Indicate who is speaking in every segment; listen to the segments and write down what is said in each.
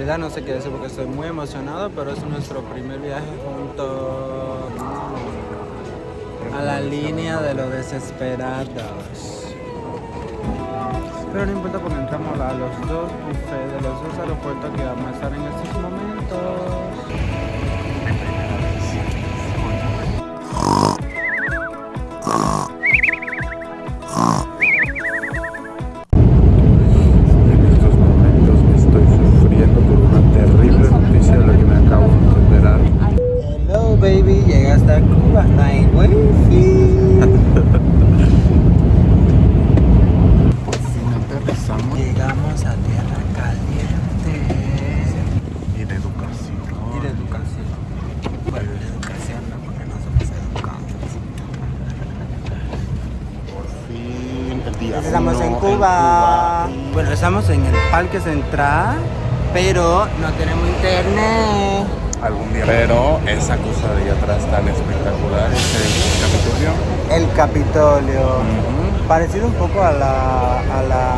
Speaker 1: Verdad no sé qué decir porque estoy muy emocionado, pero es nuestro primer viaje junto a la línea de los desesperados. Pero no importa porque entramos a los dos buffets de los dos aeropuertos que vamos a estar en estos momentos. En el Parque Central, pero no tenemos internet.
Speaker 2: Algún día. Pero esa cosa de allá atrás tan espectacular es el Capitolio.
Speaker 1: El Capitolio. Parecido un poco a la, a la,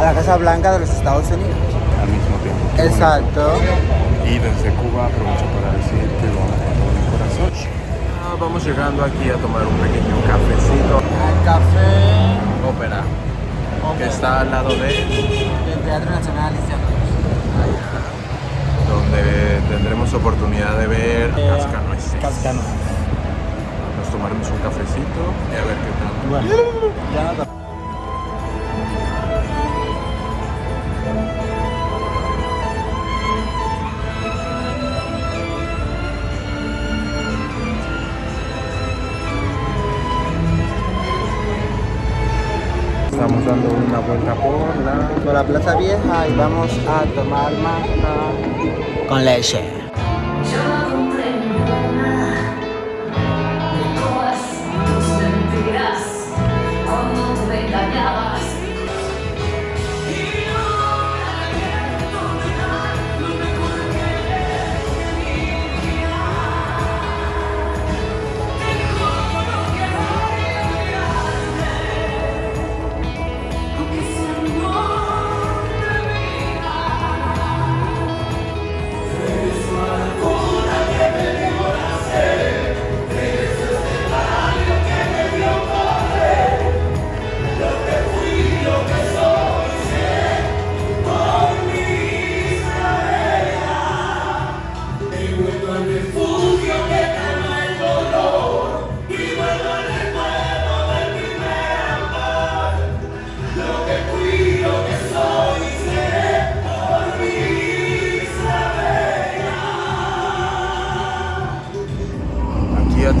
Speaker 1: a la Casa Blanca de los Estados Unidos.
Speaker 2: Al mismo tiempo.
Speaker 1: Exacto.
Speaker 2: Y desde Cuba aprovecho para decir que lo amo con mi corazón. Ah, vamos llegando aquí a tomar un pequeño cafecito.
Speaker 1: El café
Speaker 2: Ópera, que está al lado de...
Speaker 1: del Teatro Nacional
Speaker 2: donde tendremos oportunidad de ver
Speaker 1: eh,
Speaker 2: cascanueces.
Speaker 1: Cascanueces.
Speaker 2: Nos tomaremos un cafecito y a ver qué tal.
Speaker 1: Bueno, ya no
Speaker 2: vuelta por la...
Speaker 1: por la Plaza Vieja y vamos a tomar más con leche.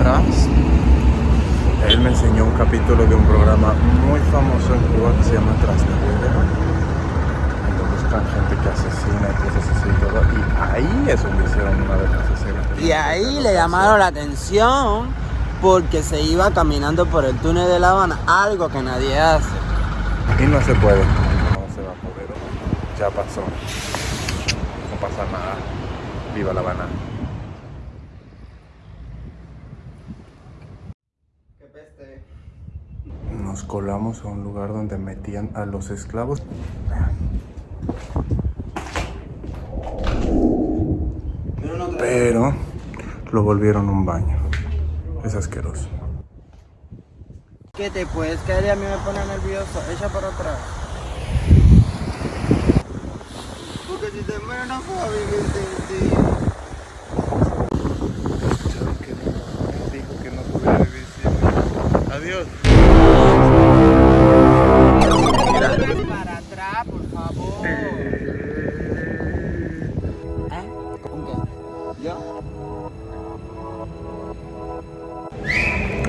Speaker 2: Atrás, él me enseñó un capítulo de un programa muy famoso en Cuba que se llama Tras de donde buscan gente que asesina y cosas así y todo. Y ahí es donde hicieron una de las escenas.
Speaker 1: Y ahí le llamaron la atención porque se iba caminando por el túnel de La Habana, algo que nadie hace.
Speaker 2: Y no se puede, no se va a poder. Ya pasó. No pasa nada. Viva La Habana. Nos colamos a un lugar donde metían a los esclavos. Pero lo volvieron un baño. Es asqueroso.
Speaker 1: ¿Qué te puedes caer a mí me pone nervioso? Echa para atrás. Porque si te muero no sin ti.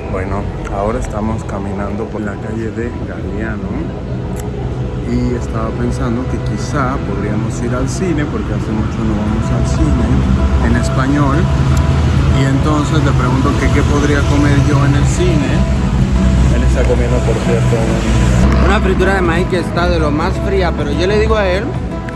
Speaker 2: Bueno, ahora estamos caminando por la calle de Galeano y estaba pensando que quizá podríamos ir al cine porque hace mucho no vamos al cine en español. Y entonces le pregunto que qué podría comer yo en el cine. Él está comiendo por cierto
Speaker 1: una fritura de maíz que está de lo más fría pero yo le digo a él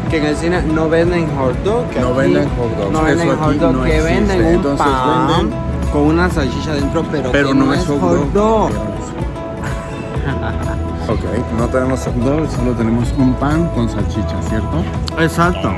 Speaker 1: que en el cine no venden hot dog que
Speaker 2: no
Speaker 1: aquí
Speaker 2: venden hot dogs
Speaker 1: no venden
Speaker 2: Eso
Speaker 1: hot dog
Speaker 2: no
Speaker 1: que
Speaker 2: existe.
Speaker 1: venden un
Speaker 2: entonces
Speaker 1: pan
Speaker 2: venden
Speaker 1: con una salchicha dentro pero,
Speaker 2: pero
Speaker 1: que
Speaker 2: no, es hot dog,
Speaker 1: dog.
Speaker 2: ok no tenemos hot dog solo tenemos un pan con salchicha cierto
Speaker 1: exacto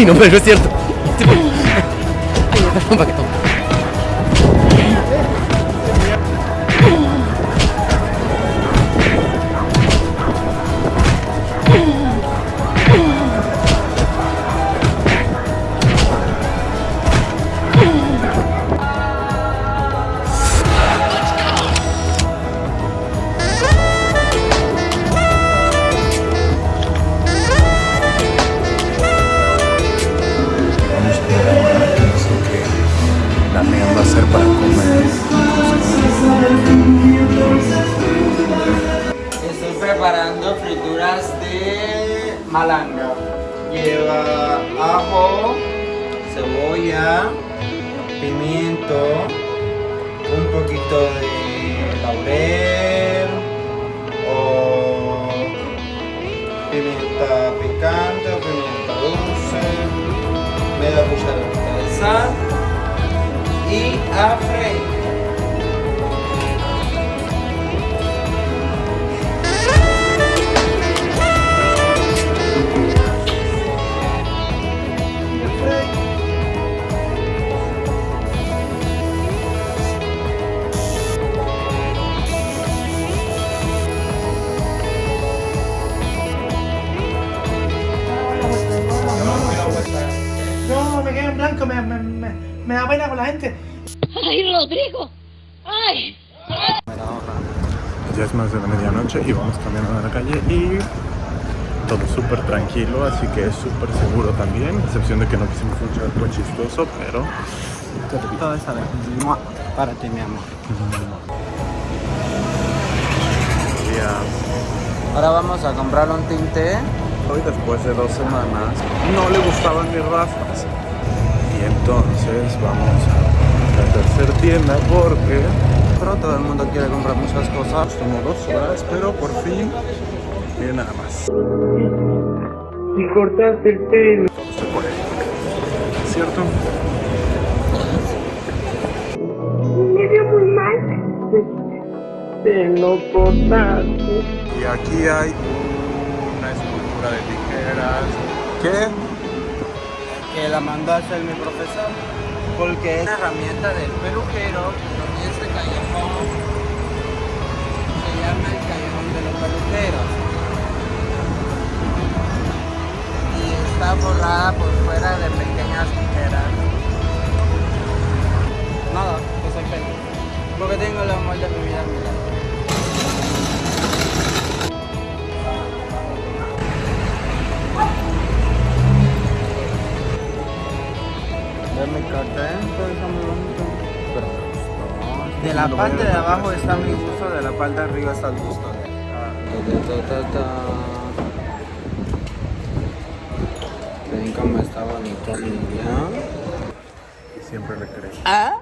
Speaker 3: Ay, no, pero es cierto.
Speaker 1: Frituras de malanga. Lleva ajo, cebolla, pimiento, un poquito de laurel o pimienta picante o pimienta dulce, media cucharadita de sal y a freír.
Speaker 4: La gente.
Speaker 5: ¡Ay, Rodrigo! ¡Ay!
Speaker 2: Ya es más de la medianoche y vamos caminando a la calle y todo súper tranquilo, así que es súper seguro también, a excepción de que no quisimos mucho algo chistoso, pero
Speaker 1: Todo está bien. Mua. Para ti, mi amor. Ahora vamos a comprar un tinte.
Speaker 2: hoy después de dos semanas no le gustaban mis rastas y entonces vamos a la tercera tienda porque
Speaker 1: Pero todo el mundo quiere comprar muchas cosas.
Speaker 2: Tomó dos horas, pero por fin, miren nada más.
Speaker 4: Y cortaste el pelo.
Speaker 2: Todo se puede. ¿Cierto?
Speaker 4: Me vio muy mal. Te lo cortaste.
Speaker 2: Y aquí hay una escultura de tijeras. ¿Qué?
Speaker 1: Que la mandó a hacer mi profesor. Porque es una herramienta del este callejón se llama está muy bonito.
Speaker 2: Pero.
Speaker 1: De la parte de abajo está mi gusto, de la parte de arriba está el gusto. Ven cómo está bonito mi.
Speaker 2: Y siempre le creí.
Speaker 1: ¿Ah?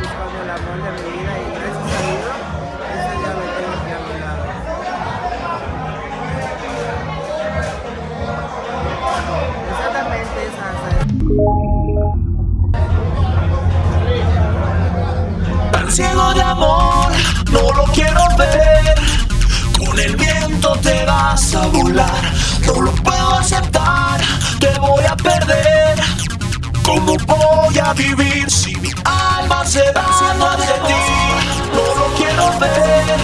Speaker 1: Buscando el amor de mi vida y
Speaker 6: ciego de amor, no lo quiero ver. Con el viento te vas a volar, no lo puedo aceptar, te voy a perder. ¿Cómo voy a vivir si mi alma se va hacia ti? No lo quiero ver.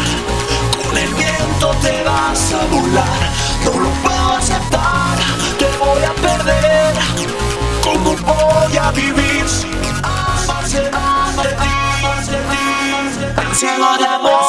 Speaker 6: Con el viento te vas a volar, no lo puedo aceptar, te voy a perder. ¿Cómo voy a vivir si mi alma ti? Tan ciego de amor.